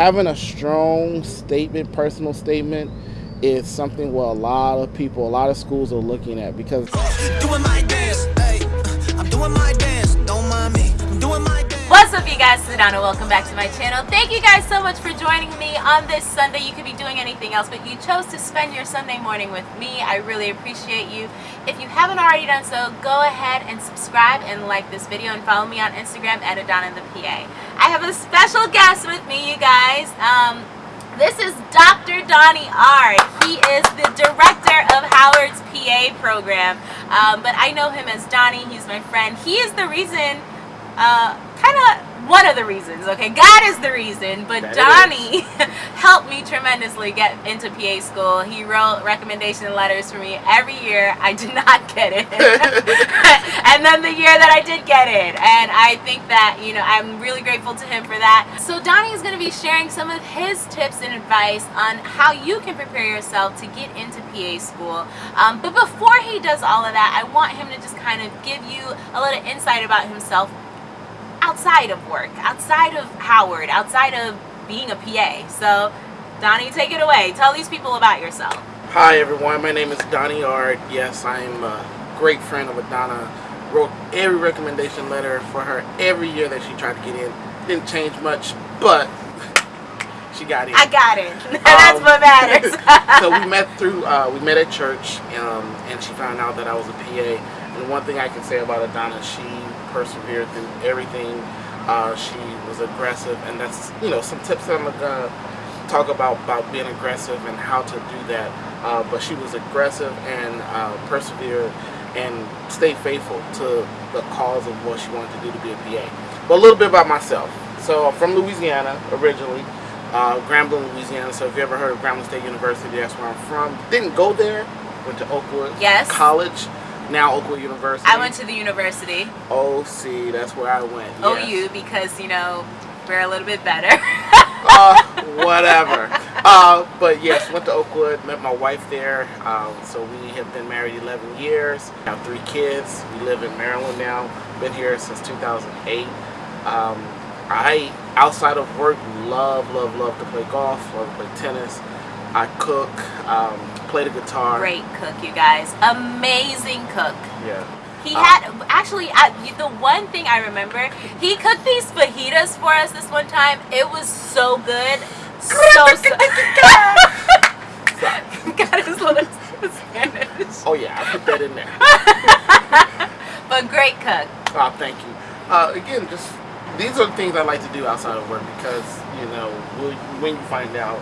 having a strong statement, personal statement, is something where a lot of people, a lot of schools are looking at because. Up you guys, Sedona, welcome back to my channel. Thank you guys so much for joining me on this Sunday. You could be doing anything else, but you chose to spend your Sunday morning with me. I really appreciate you. If you haven't already done so, go ahead and subscribe and like this video and follow me on Instagram at Adana the PA. I have a special guest with me, you guys. Um, this is Dr. Donnie R. He is the director of Howard's PA program. Um, but I know him as Donnie. He's my friend. He is the reason uh, kind of one of the reasons, okay? God is the reason, but that Donnie helped me tremendously get into PA school. He wrote recommendation letters for me every year. I did not get it. and then the year that I did get it. And I think that, you know, I'm really grateful to him for that. So Donnie is going to be sharing some of his tips and advice on how you can prepare yourself to get into PA school. Um, but before he does all of that, I want him to just kind of give you a little insight about himself outside of work, outside of Howard, outside of being a PA. So, Donnie, take it away. Tell these people about yourself. Hi, everyone. My name is Donnie Ard. Yes, I'm a great friend of Adana. Wrote every recommendation letter for her every year that she tried to get in. Didn't change much, but she got in. I got it. That's um, what matters. so we met through, uh, we met at church, um, and she found out that I was a PA. And one thing I can say about Adana, she persevered through everything. Uh, she was aggressive, and that's you know some tips that I'm gonna talk about about being aggressive and how to do that. Uh, but she was aggressive and uh, persevered and stayed faithful to the cause of what she wanted to do to be a PA. But a little bit about myself. So I'm from Louisiana originally, uh, Grambling, Louisiana. So if you ever heard of Grambling State University, that's where I'm from. Didn't go there. Went to Oakwood yes. College now Oakwood University. I went to the university. Oh, see, that's where I went. Yes. OU because you know we're a little bit better. uh, whatever. Uh, but yes, went to Oakwood, met my wife there. Um, so we have been married 11 years. Have three kids. We live in Maryland now. Been here since 2008. Um, I, outside of work, love, love, love to play golf. Love to play tennis. I cook. Um, play the guitar. Great cook, you guys. Amazing cook. Yeah. He uh, had actually the one thing I remember. He cooked these fajitas for us this one time. It was so good, so so. Got his little Spanish. Oh yeah, I put that in there. but great cook. Oh, thank you. Uh, again, just these are the things I like to do outside of work because you know when you find out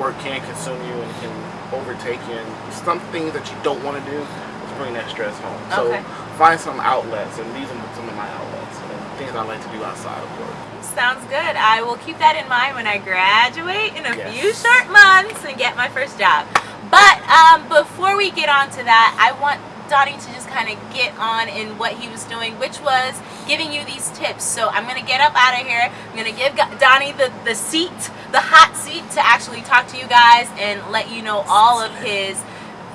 work can consume you and can overtake you and some things that you don't want to do is bring that stress home. So okay. find some outlets and these are some of my outlets and things I like to do outside of work. Sounds good. I will keep that in mind when I graduate in a yes. few short months and get my first job. But um, before we get on to that, I want Donnie to just kind of get on in what he was doing, which was giving you these tips. So I'm going to get up out of here. I'm going to give Donnie the, the seat, the hot seat to actually talk to you guys and let you know all of his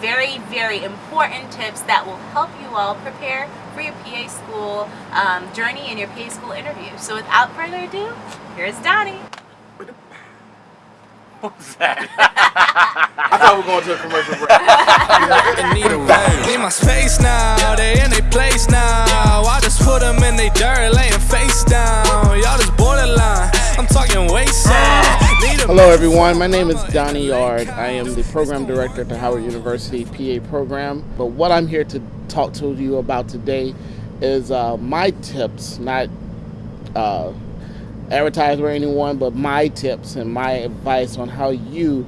very, very important tips that will help you all prepare for your PA school um, journey and your PA school interview. So without further ado, here's Donnie. What was that? I thought we were going to a commercial break. Need my space now, they in their place now. I just put them in their dirt, laying face down. Y'all just borderline, I'm talking waist Hello everyone, my name is Donnie Yard. I am the program director at the Howard University PA program. But what I'm here to talk to you about today is uh, my tips, not uh, advertise for anyone, but my tips and my advice on how you,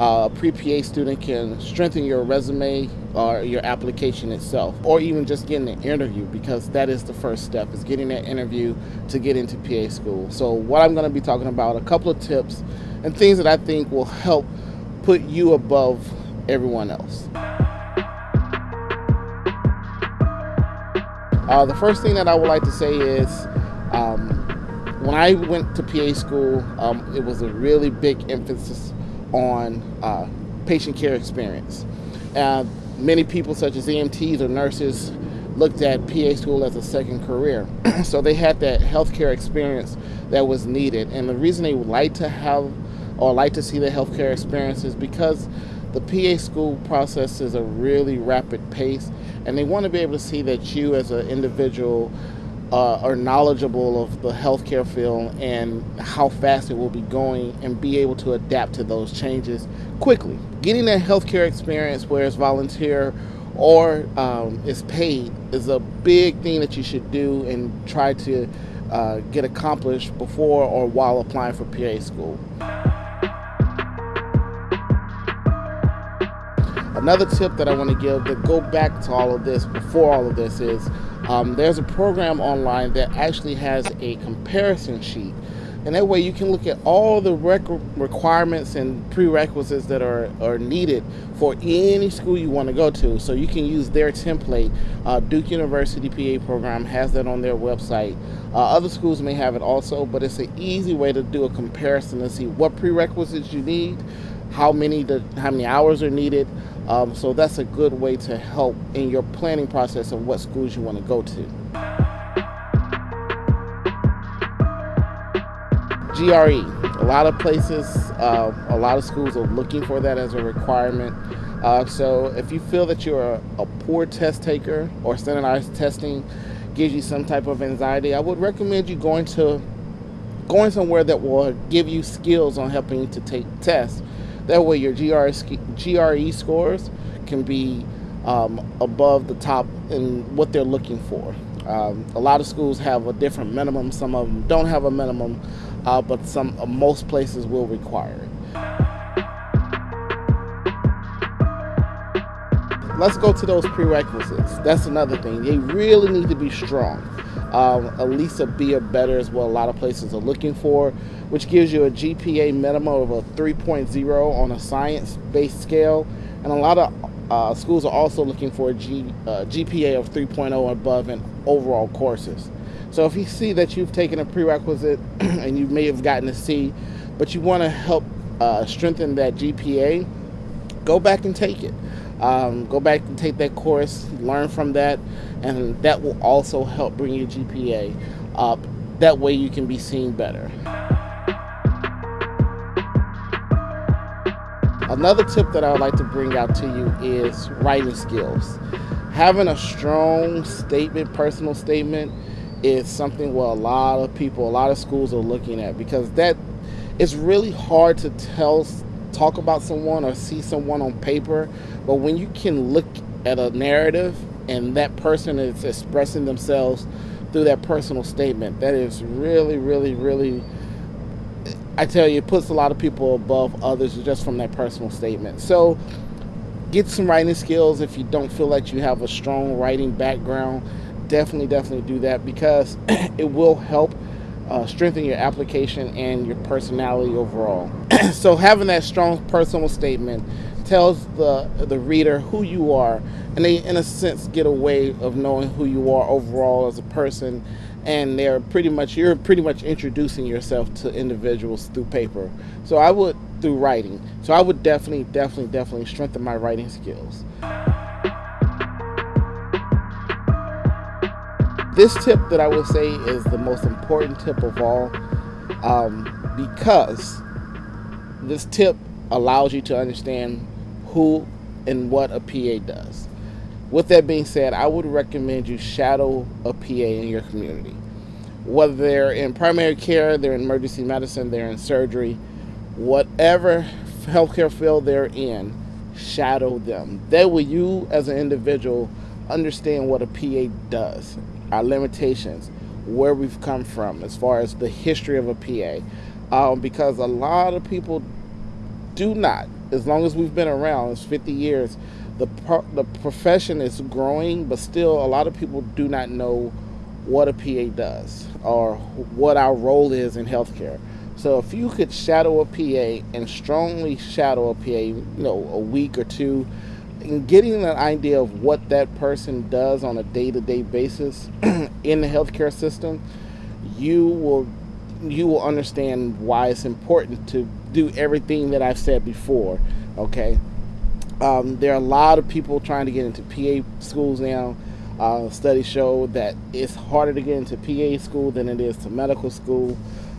uh, a pre-PA student, can strengthen your resume or your application itself, or even just getting an interview, because that is the first step, is getting that interview to get into PA school. So what I'm going to be talking about, a couple of tips and things that I think will help put you above everyone else. Uh, the first thing that I would like to say is um, when I went to PA school, um, it was a really big emphasis on uh, patient care experience. Uh, many people, such as EMTs or nurses, looked at PA school as a second career. so they had that healthcare experience that was needed. And the reason they would like to have or like to see the healthcare experience is because the PA school process is a really rapid pace, and they want to be able to see that you as an individual uh, are knowledgeable of the healthcare field and how fast it will be going and be able to adapt to those changes quickly. Getting that healthcare experience where it's volunteer or um, is paid is a big thing that you should do and try to uh, get accomplished before or while applying for PA school. Another tip that I want to give to go back to all of this before all of this is um, there's a program online that actually has a comparison sheet and that way you can look at all the requirements and prerequisites that are, are needed for any school you want to go to. So you can use their template. Uh, Duke University PA program has that on their website. Uh, other schools may have it also, but it's an easy way to do a comparison to see what prerequisites you need, how many the, how many hours are needed. Um, so that's a good way to help in your planning process of what schools you want to go to. GRE. A lot of places, uh, a lot of schools are looking for that as a requirement. Uh, so if you feel that you're a, a, poor test taker or standardized testing gives you some type of anxiety, I would recommend you going to going somewhere that will give you skills on helping you to take tests. That way your GRE, GRE scores can be um, above the top in what they're looking for. Um, a lot of schools have a different minimum. Some of them don't have a minimum uh, but some uh, most places will require it. Let's go to those prerequisites. That's another thing. They really need to be strong. Um, at least a B or better is what a lot of places are looking for, which gives you a GPA minimum of a 3.0 on a science-based scale. And a lot of uh, schools are also looking for a G, uh, GPA of 3.0 above in overall courses. So if you see that you've taken a prerequisite and you may have gotten a C, but you want to help uh, strengthen that GPA, go back and take it. Um, go back and take that course, learn from that, and that will also help bring your GPA up. That way you can be seen better. Another tip that I would like to bring out to you is writing skills. Having a strong statement, personal statement, is something where a lot of people, a lot of schools are looking at because that it's really hard to tell, talk about someone or see someone on paper, but when you can look at a narrative and that person is expressing themselves through that personal statement, that is really, really, really. I tell you, it puts a lot of people above others just from that personal statement. So, get some writing skills if you don't feel like you have a strong writing background definitely, definitely do that because it will help uh, strengthen your application and your personality overall. so having that strong personal statement tells the the reader who you are, and they, in a sense, get a way of knowing who you are overall as a person. And they're pretty much you're pretty much introducing yourself to individuals through paper. So I would through writing. So I would definitely, definitely, definitely strengthen my writing skills. This tip that I will say is the most important tip of all um, because this tip allows you to understand who and what a PA does. With that being said, I would recommend you shadow a PA in your community. Whether they're in primary care, they're in emergency medicine, they're in surgery, whatever healthcare field they're in, shadow them. That way you as an individual understand what a PA does our limitations, where we've come from as far as the history of a PA. Um, because a lot of people do not, as long as we've been around, it's 50 years, the, pro the profession is growing, but still a lot of people do not know what a PA does or what our role is in healthcare. So if you could shadow a PA and strongly shadow a PA, you know, a week or two, and getting an idea of what that person does on a day-to-day basis in the healthcare system, you will you will understand why it's important to do everything that I've said before. Okay, um, there are a lot of people trying to get into PA schools now. Uh, studies show that it's harder to get into PA school than it is to medical school.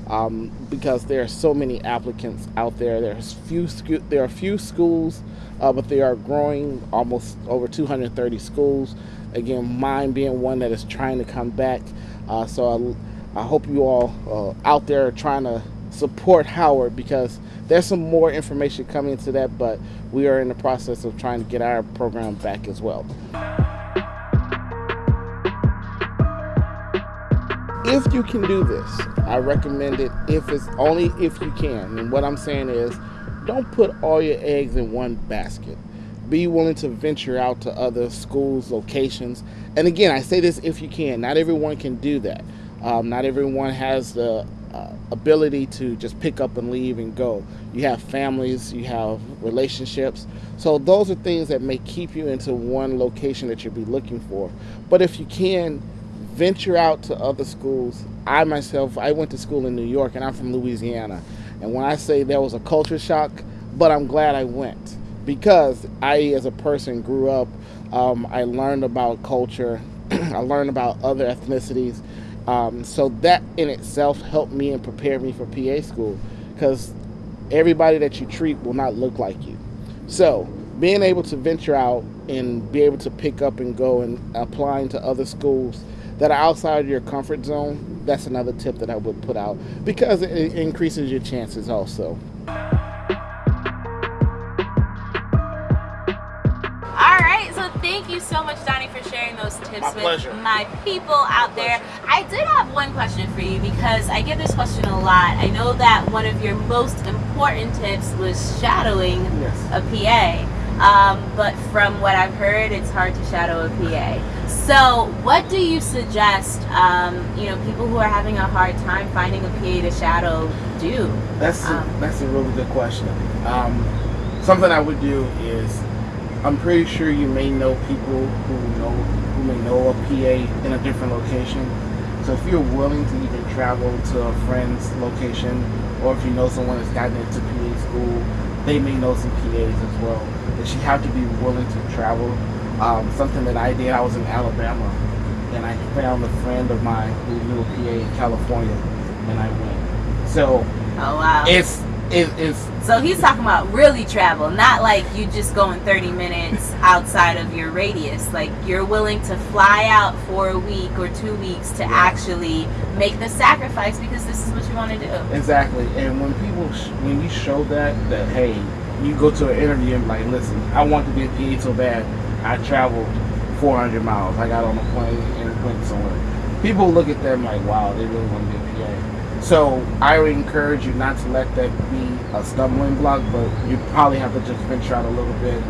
um, because there are so many applicants out there. There's few there are few schools, uh, but they are growing almost over 230 schools. Again, mine being one that is trying to come back. Uh, so I, I, hope you all uh, out there are trying to support Howard because there's some more information coming into that, but we are in the process of trying to get our program back as well. if you can do this, I recommend it if it's only if you can. And what I'm saying is don't put all your eggs in one basket. Be willing to venture out to other schools, locations. And again, I say this if you can. Not everyone can do that. Um, not everyone has the uh, ability to just pick up and leave and go. You have families, you have relationships. So those are things that may keep you into one location that you'll be looking for. But if you can, venture out to other schools. I myself, I went to school in New York and I'm from Louisiana. And when I say there was a culture shock, but I'm glad I went because I, as a person, grew up. Um, I learned about culture. I learned about other ethnicities. Um, so that in itself helped me and prepared me for PA school because everybody that you treat will not look like you. So being able to venture out and be able to pick up and go and applying to other schools that are outside of your comfort zone, that's another tip that I would put out because it increases your chances also. All right, so thank you so much, Donnie, for sharing those tips my with pleasure. my people out there. I did have one question for you because I get this question a lot. I know that one of your most important tips was shadowing yes. a PA. Um, but from what I've heard, it's hard to shadow a PA. So, what do you suggest, um, you know, people who are having a hard time finding a PA to shadow do? That's a, um, that's a really good question. Um, something I would do is, I'm pretty sure you may know people who know who may know a PA in a different location. So if you're willing to even travel to a friend's location, or if you know someone that's gotten into PA school, they may know some PAs as well. But you have to be willing to travel um, something that I did. I was in Alabama, and I found a friend of mine who knew a PA in California, and I went. So, oh wow, it's it, it's. So he's talking about really travel, not like you just going 30 minutes outside of your radius. Like you're willing to fly out for a week or two weeks to yeah. actually make the sacrifice because this is what you want to do. Exactly, and when people, when you show that, that hey, you go to an interview and like, listen, I want to be a PA so bad I traveled 400 miles. I got on a plane and went somewhere. People look at them like, wow, they really want to be a PA. So I would encourage you not to let that be a stumbling block, but you probably have to just venture out a little bit.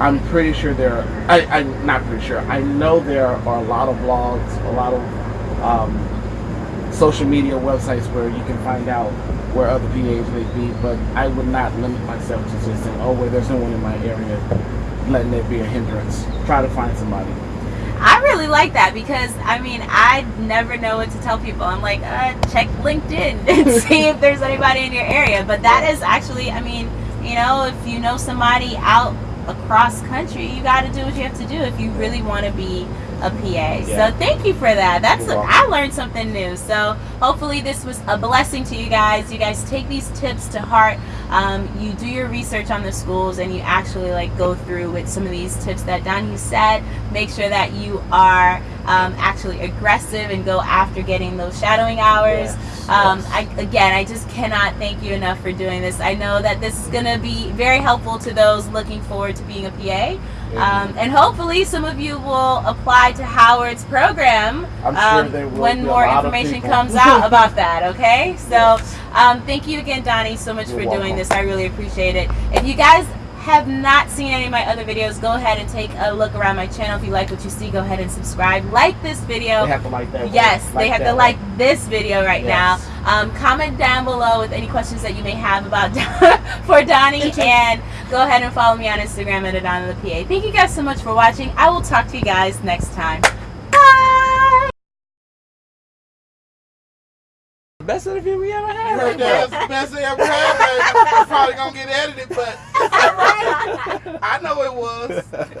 I'm pretty sure there are, I, I'm not pretty sure, I know there are a lot of blogs, a lot of um, social media websites where you can find out where other PAs may be, but I would not limit myself to just saying, oh, well, there's no one in my area letting it be a hindrance. Try to find somebody. Really like that because I mean I never know what to tell people. I'm like, uh, check LinkedIn and see if there's anybody in your area. But that is actually, I mean, you know, if you know somebody out across country, you got to do what you have to do if you really want to be a PA. Yeah. So thank you for that. That's a, I learned something new. So hopefully this was a blessing to you guys. You guys take these tips to heart. Um, you do your research on the schools and you actually like go through with some of these tips that Donnie said. Make sure that you are um, actually aggressive and go after getting those shadowing hours. Yes. Um, I, again, I just cannot thank you enough for doing this. I know that this is going to be very helpful to those looking forward to being a PA. Um, and hopefully some of you will apply to Howard's program um, sure when more information comes out about that, okay? So yes. um, thank you again, Donnie, so much You're for welcome. doing this. I really appreciate it. If you guys have not seen any of my other videos, go ahead and take a look around my channel. If you like what you see, go ahead and subscribe. Like this video. They have to like that. Yes, like they have to like this video right yes. now. Um, comment down below with any questions that you may have about for Donnie, and go ahead and follow me on Instagram at Adana the PA. Thank you guys so much for watching. I will talk to you guys next time. Best interview we ever had. You heard that? That's the best they ever had, baby. It's probably gonna get edited, but I know it was.